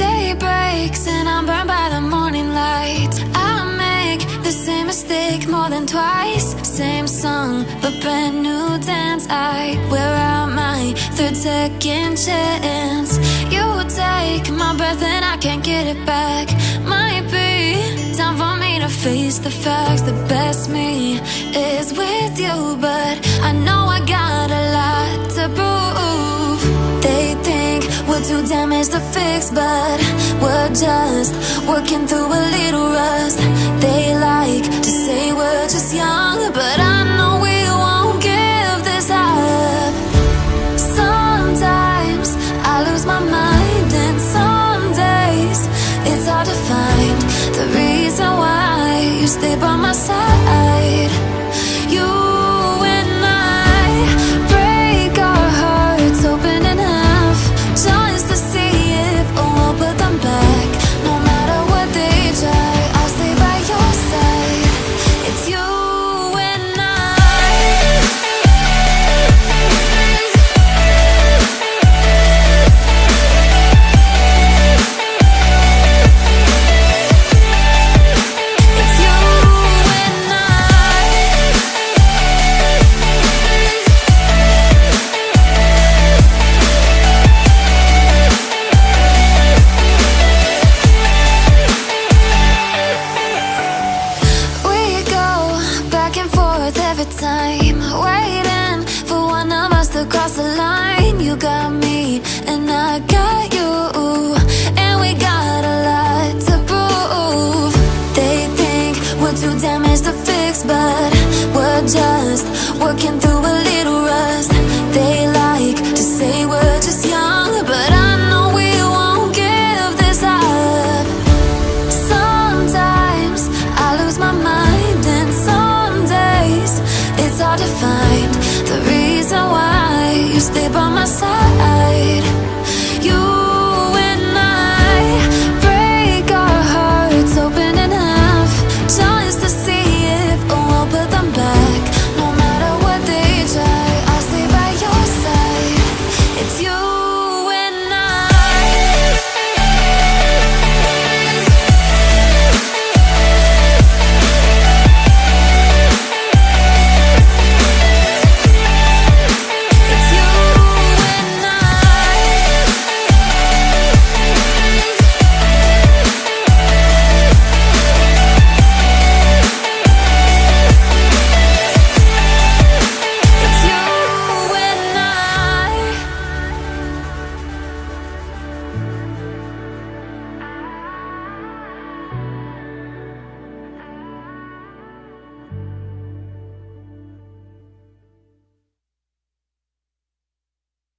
day breaks and I'm burned by the morning light. I make the same mistake more than twice. Same song, but brand new dance. I wear out my third second chance. You take my breath and I can't get it back. Might be time for me to face the facts. The best me is with you, but I know I gotta too damaged to fix, but we're just working through a little rust. They like to say we're just young, but I know we won't give this up. Sometimes I lose my mind, and some days it's hard to find the reason why you stay by my side. Damaged to fix, but we're just working through a little rust. They like to say we're just young, but I know we won't give this up. Sometimes I lose my mind, and some days it's hard to find the reason why you stay by my side.